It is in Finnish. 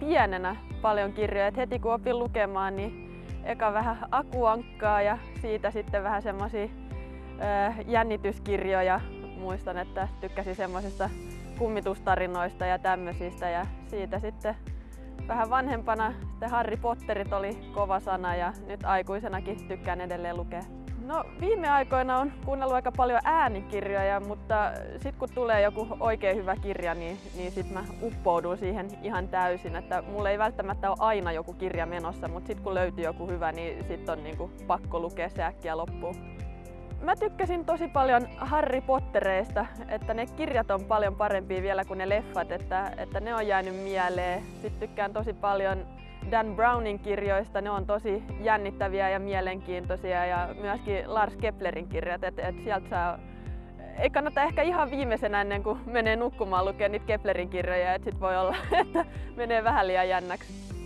pienenä paljon kirjoja. Et heti kun opin lukemaan, niin eka vähän akuankkaa ja siitä sitten vähän semmoisia jännityskirjoja. Muistan, että tykkäsin semmoisista kummitustarinoista ja tämmöisistä ja siitä sitten vähän vanhempana sitten Harry Potterit oli kova sana ja nyt aikuisenakin tykkään edelleen lukea. No viime aikoina on kuunnellut aika paljon äänikirjoja, mutta sitten kun tulee joku oikein hyvä kirja, niin, niin sitten mä uppoudun siihen ihan täysin. Että mulla ei välttämättä ole aina joku kirja menossa, mutta sitten kun löytyy joku hyvä, niin sitten on niinku pakko lukea se äkkiä loppuun. Mä tykkäsin tosi paljon Harry Pottereista, että ne kirjat on paljon parempia vielä kuin ne leffat, että, että ne on jäänyt mieleen. Sitten tykkään tosi paljon Dan Brownin kirjoista, ne on tosi jännittäviä ja mielenkiintoisia ja myöskin Lars Keplerin kirjat, että et sieltä saa ei kannata ehkä ihan viimeisenä ennen kuin menee nukkumaan lukea niitä Keplerin kirjoja, että sit voi olla, että menee vähän liian jännäksi.